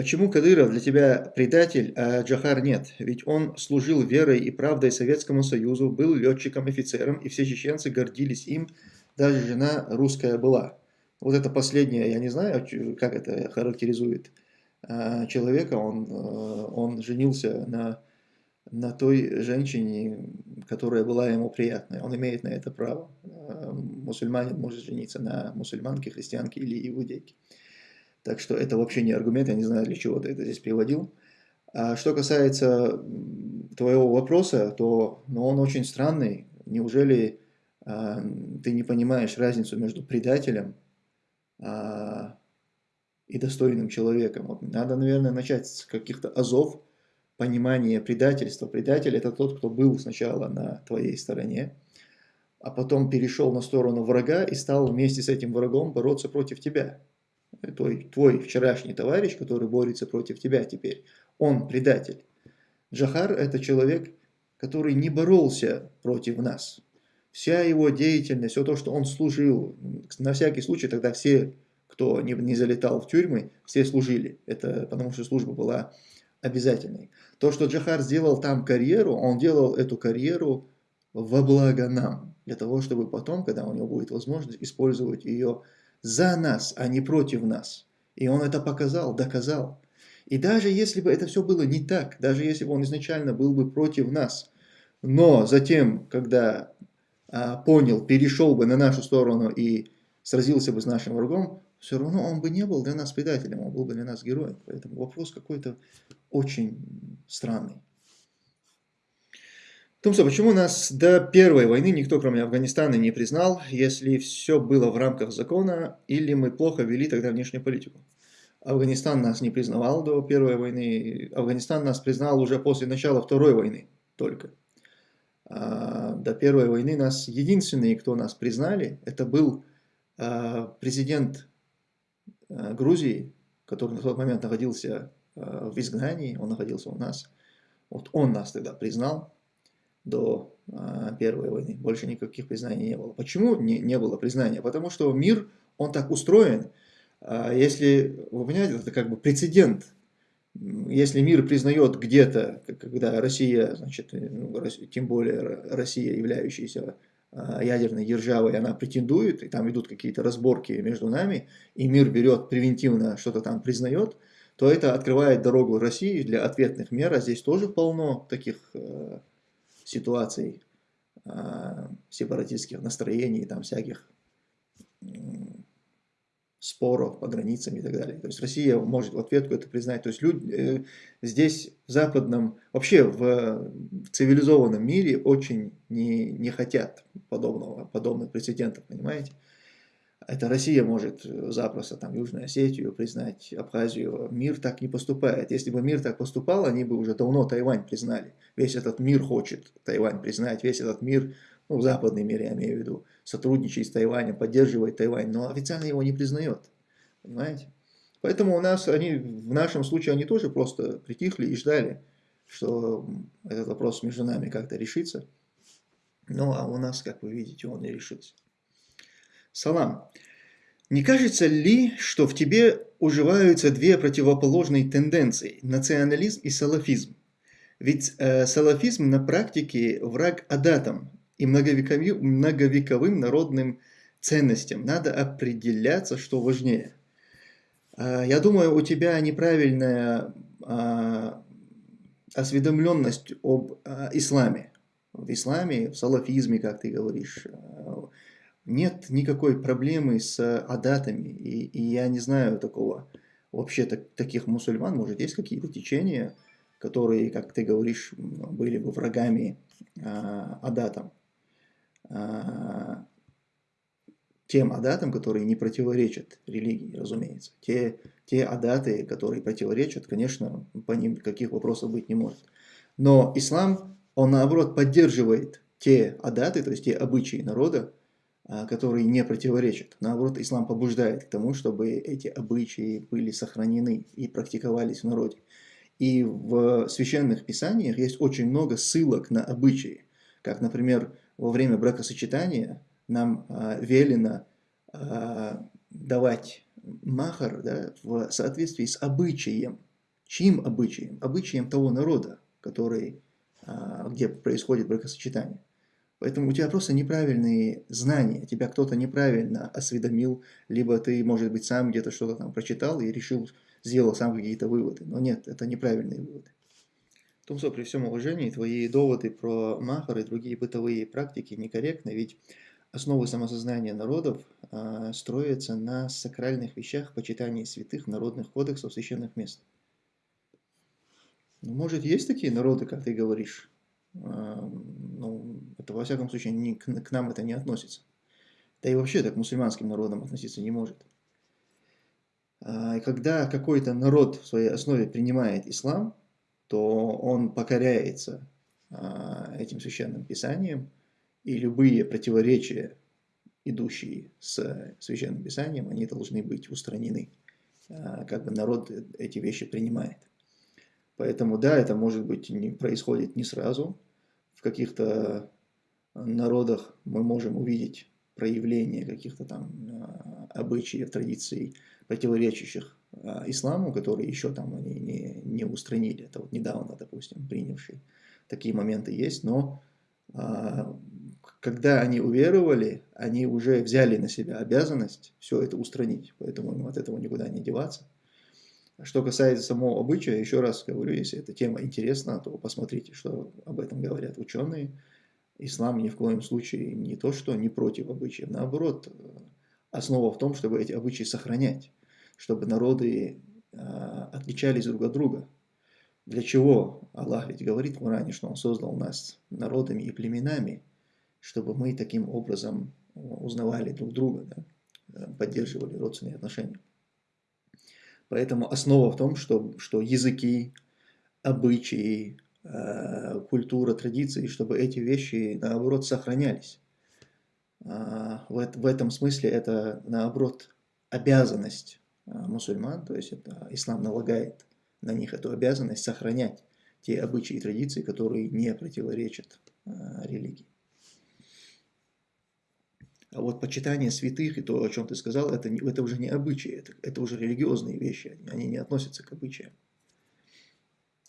Почему Кадыров для тебя предатель, а Джахар нет? Ведь он служил верой и правдой Советскому Союзу, был летчиком-офицером, и все чеченцы гордились им, даже жена русская была. Вот это последнее, я не знаю, как это характеризует а, человека, он, э, он женился на, на той женщине, которая была ему приятная. Он имеет на это право. Мусульманин может жениться на мусульманке, христианке или иудейке. Так что это вообще не аргумент, я не знаю, для чего ты это здесь приводил. А что касается твоего вопроса, то ну, он очень странный. Неужели а, ты не понимаешь разницу между предателем а, и достойным человеком? Вот надо, наверное, начать с каких-то азов понимания предательства. Предатель – это тот, кто был сначала на твоей стороне, а потом перешел на сторону врага и стал вместе с этим врагом бороться против тебя твой, твой вчерашний товарищ, который борется против тебя теперь, он предатель. Джахар – это человек, который не боролся против нас. Вся его деятельность, все то, что он служил, на всякий случай тогда все, кто не, не залетал в тюрьмы, все служили. Это потому что служба была обязательной. То, что Джахар сделал там карьеру, он делал эту карьеру во благо нам, для того, чтобы потом, когда у него будет возможность, использовать ее за нас, а не против нас. И он это показал, доказал. И даже если бы это все было не так, даже если бы он изначально был бы против нас, но затем, когда а, понял, перешел бы на нашу сторону и сразился бы с нашим врагом, все равно он бы не был для нас предателем, он был бы для нас героем. Поэтому вопрос какой-то очень странный. Тумса, почему нас до первой войны никто, кроме Афганистана, не признал, если все было в рамках закона, или мы плохо вели тогда внешнюю политику? Афганистан нас не признавал до первой войны, Афганистан нас признал уже после начала второй войны только. А до первой войны нас, единственные, кто нас признали, это был а, президент а, Грузии, который на тот момент находился а, в изгнании, он находился у нас. Вот он нас тогда признал, до а, Первой войны. Больше никаких признаний не было. Почему не, не было признания? Потому что мир, он так устроен. А, если, вы понимаете, это как бы прецедент. Если мир признает где-то, когда Россия, значит, ну, тем более Россия, являющаяся а, ядерной державой, она претендует, и там идут какие-то разборки между нами, и мир берет превентивно что-то там признает, то это открывает дорогу России для ответных мер, а здесь тоже полно таких ситуаций, э, сепаратистских настроений, там всяких э, споров по границам и так далее. То есть Россия может в ответку это признать. То есть люди э, здесь в западном, вообще в, в цивилизованном мире очень не, не хотят подобного, подобных прецедентов, понимаете? Это Россия может э, запросто там Южную Осетию признать, Абхазию. Мир так не поступает. Если бы мир так поступал, они бы уже давно Тайвань признали. Весь этот мир хочет Тайвань признать, весь этот мир, ну, западный мир я имею в виду, сотрудничает с Тайванем, поддерживает Тайвань, но официально его не признает. Понимаете? Поэтому у нас, они, в нашем случае, они тоже просто притихли и ждали, что этот вопрос между нами как-то решится. Ну, а у нас, как вы видите, он не решился. Салам. Не кажется ли, что в тебе уживаются две противоположные тенденции – национализм и салафизм? Ведь э, салафизм на практике враг адатам и многовековым, многовековым народным ценностям. Надо определяться, что важнее. Э, я думаю, у тебя неправильная э, осведомленность об э, исламе. В исламе, в салафизме, как ты говоришь, э, нет никакой проблемы с адатами, и, и я не знаю такого, вообще так, таких мусульман, может есть какие-то течения, которые, как ты говоришь, были бы врагами а, адатам. А, тем адатам, которые не противоречат религии, разумеется. Те, те адаты, которые противоречат, конечно, по ним каких вопросов быть не может. Но ислам, он наоборот поддерживает те адаты, то есть те обычаи народа, которые не противоречат. Наоборот, ислам побуждает к тому, чтобы эти обычаи были сохранены и практиковались в народе. И в священных писаниях есть очень много ссылок на обычаи. Как, например, во время бракосочетания нам а, велено а, давать махар да, в соответствии с обычаем Чьим обычаем? Обычаем того народа, который, а, где происходит бракосочетание. Поэтому у тебя просто неправильные знания, тебя кто-то неправильно осведомил, либо ты, может быть, сам где-то что-то там прочитал и решил, сделал сам какие-то выводы. Но нет, это неправильные выводы. Тумсо, при всем уважении, твои доводы про Махар и другие бытовые практики некорректны, ведь основы самосознания народов э, строятся на сакральных вещах почитания святых народных кодексов священных мест. Ну, может, есть такие народы, как ты говоришь? Это, во всяком случае, не, к, к нам это не относится. Да и вообще так к мусульманским народам относиться не может. Э, когда какой-то народ в своей основе принимает ислам, то он покоряется э, этим священным писанием, и любые противоречия, идущие с Священным Писанием, они должны быть устранены. А, как бы народ эти вещи принимает. Поэтому да, это может быть не происходит не сразу. В каких-то народах мы можем увидеть проявление каких-то там а, обычаев, традиций, противоречащих а, исламу, которые еще там они не, не устранили. Это вот недавно, допустим, принявшие. Такие моменты есть, но когда они уверовали, они уже взяли на себя обязанность все это устранить, поэтому им от этого никуда не деваться. Что касается самого обычая, еще раз говорю, если эта тема интересна, то посмотрите, что об этом говорят ученые. Ислам ни в коем случае не то, что не против обычаев, наоборот, основа в том, чтобы эти обычаи сохранять, чтобы народы а, отличались друг от друга. Для чего Аллах ведь говорит в Коране, что Он создал нас народами и племенами, чтобы мы таким образом э, узнавали друг друга, да, э, поддерживали родственные отношения. Поэтому основа в том, что, что языки, обычаи, э, культура, традиции, чтобы эти вещи, наоборот, сохранялись. Э, в, в этом смысле это, наоборот, обязанность э, мусульман, то есть это ислам налагает на них эту обязанность сохранять те обычаи и традиции, которые не противоречат э, религии. А вот почитание святых и то, о чем ты сказал, это, это уже не обычаи, это, это уже религиозные вещи, они не относятся к обычаям.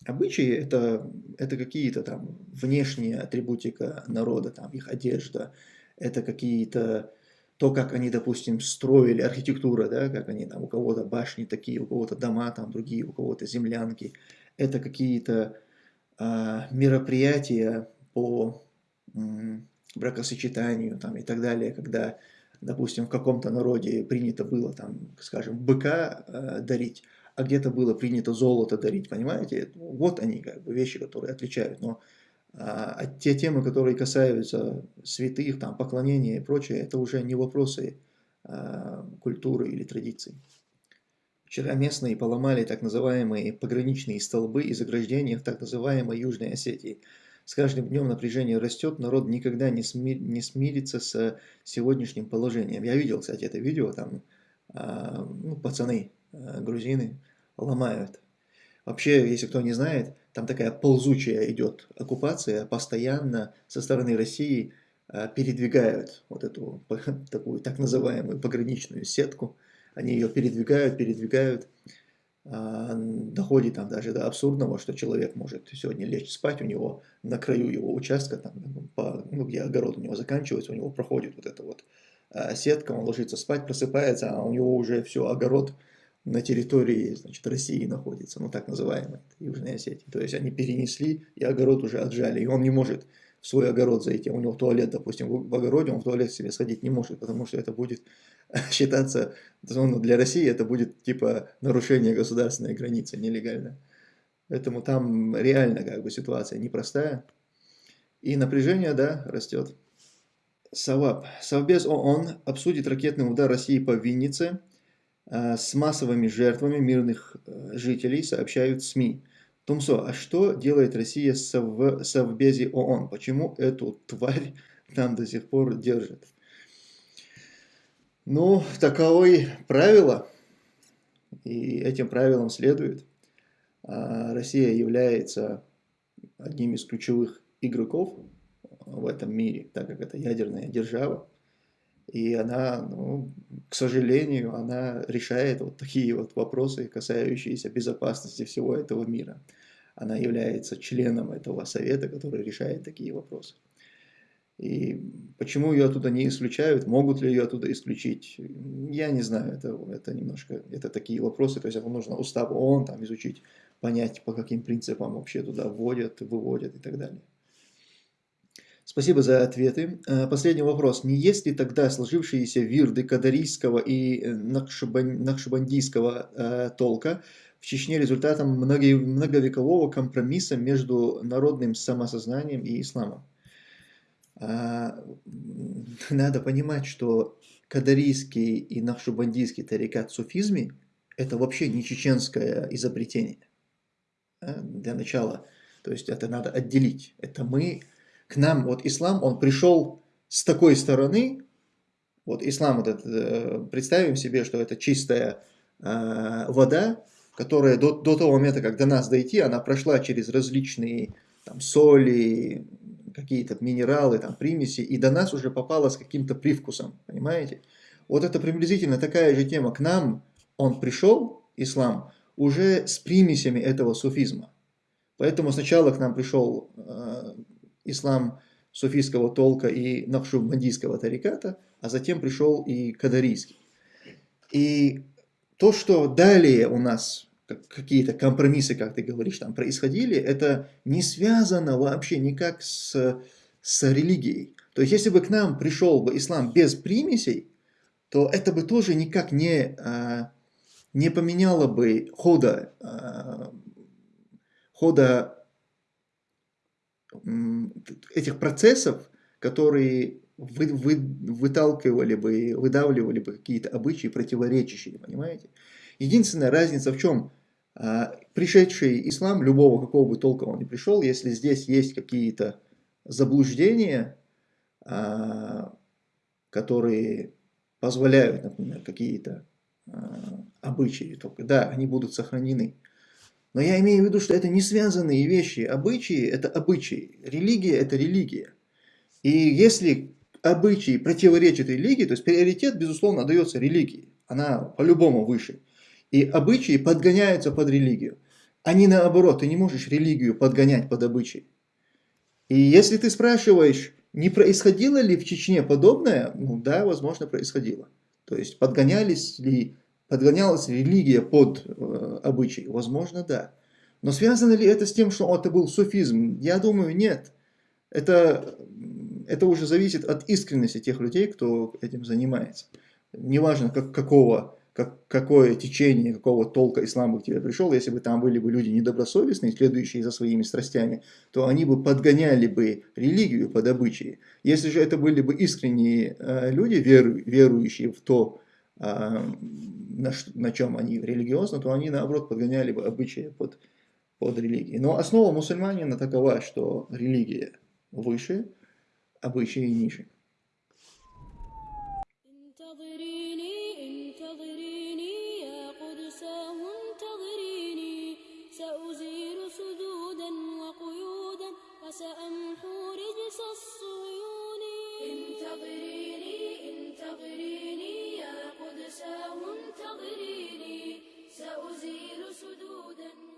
Обычаи это, это какие-то там внешние атрибутика народа, там их одежда, это какие-то то, как они, допустим, строили архитектура, да, как они там, у кого-то башни такие, у кого-то дома там другие, у кого-то землянки. Это какие-то э, мероприятия по бракосочетанию там, и так далее, когда, допустим, в каком-то народе принято было, там, скажем, быка э, дарить, а где-то было принято золото дарить, понимаете? Вот они, как бы, вещи, которые отличают. Но а, а те темы, которые касаются святых, там, поклонения и прочее, это уже не вопросы а, культуры или традиций. Вчера местные поломали так называемые пограничные столбы и заграждения в так называемой Южной Осетии. С каждым днем напряжение растет, народ никогда не, сми, не смирится с сегодняшним положением. Я видел, кстати, это видео, там а, ну, пацаны, а, грузины, ломают. Вообще, если кто не знает, там такая ползучая идет оккупация, постоянно со стороны России а, передвигают вот эту такую так называемую пограничную сетку. Они ее передвигают, передвигают. А, доходит там даже до абсурдного, что человек может сегодня лечь спать, у него на краю его участка, там, по, ну, где огород у него заканчивается, у него проходит вот эта вот а, сетка, он ложится спать, просыпается, а у него уже все, огород на территории значит, России находится, ну так называемой, Южной Осетии. То есть они перенесли, и огород уже отжали, и он не может в свой огород зайти, у него туалет, допустим, в огороде, он в туалет себе сходить не может, потому что это будет считаться, ну, для России это будет типа нарушение государственной границы нелегально. Поэтому там реально как бы ситуация непростая. И напряжение, да, растет. Саваб. Совбез ООН обсудит ракетный удар России по Виннице с массовыми жертвами мирных э, жителей, сообщают СМИ. Тумсо, а что делает Россия в Совбезе ООН? Почему эту тварь там до сих пор держат? Ну, таковое правило, и этим правилам следует. А, Россия является одним из ключевых игроков в этом мире, так как это ядерная держава. И она, ну, к сожалению, она решает вот такие вот вопросы, касающиеся безопасности всего этого мира. Она является членом этого совета, который решает такие вопросы. И почему ее оттуда не исключают, могут ли ее оттуда исключить, я не знаю, это, это немножко, это такие вопросы, то есть это нужно устав ООН там изучить, понять, по каким принципам вообще туда вводят, выводят и так далее. Спасибо за ответы. Э, последний вопрос. Не есть ли тогда сложившиеся вирды кадарийского и нахшибандийского э, толка в Чечне результатом многовекового компромисса между народным самосознанием и исламом? Надо понимать, что кадарийский и нахшибандийский тарикат суфизме – это вообще не чеченское изобретение. Для начала, то есть это надо отделить. Это мы к нам, вот ислам, он пришел с такой стороны, вот ислам, вот это, э, представим себе, что это чистая э, вода, которая до, до того момента, как до нас дойти, она прошла через различные там, соли, какие-то минералы, там, примеси, и до нас уже попала с каким-то привкусом, понимаете? Вот это приблизительно такая же тема. К нам он пришел, ислам, уже с примесями этого суфизма. Поэтому сначала к нам пришел э, ислам суфийского толка и нахшубандийского тариката, а затем пришел и кадарийский. И то, что далее у нас какие-то компромиссы, как ты говоришь, там происходили, это не связано вообще никак с, с религией. То есть, если бы к нам пришел бы ислам без примесей, то это бы тоже никак не, а, не поменяло бы хода, а, хода этих процессов, которые вы, вы, выталкивали бы, выдавливали бы какие-то обычаи противоречащие, понимаете? Единственная разница в чем? А, пришедший ислам, любого какого бы толка он ни пришел, если здесь есть какие-то заблуждения, а, которые позволяют, например, какие-то а, обычаи, только да, они будут сохранены. Но я имею в виду, что это не связанные вещи. Обычаи – это обычаи. Религия – это религия. И если обычаи противоречат религии, то есть приоритет, безусловно, дается религии. Она по-любому выше. И обычаи подгоняются под религию. Не наоборот, ты не можешь религию подгонять под обычаи. И если ты спрашиваешь, не происходило ли в Чечне подобное, ну да, возможно, происходило. То есть подгонялись ли Подгонялась религия под э, обычай? Возможно, да. Но связано ли это с тем, что это был суфизм? Я думаю, нет. Это, это уже зависит от искренности тех людей, кто этим занимается. Неважно, как, какого, как, какое течение, какого толка ислама к тебе пришел, если бы там были бы люди недобросовестные, следующие за своими страстями, то они бы подгоняли бы религию под обычаи. Если же это были бы искренние э, люди, веру, верующие в то, на, на чем они религиозно, то они наоборот подгоняли бы обычаи под, под религией. Но основа мусульманина такова, что религия выше, обычаи ниже. انتظريني سأزيل سدودا.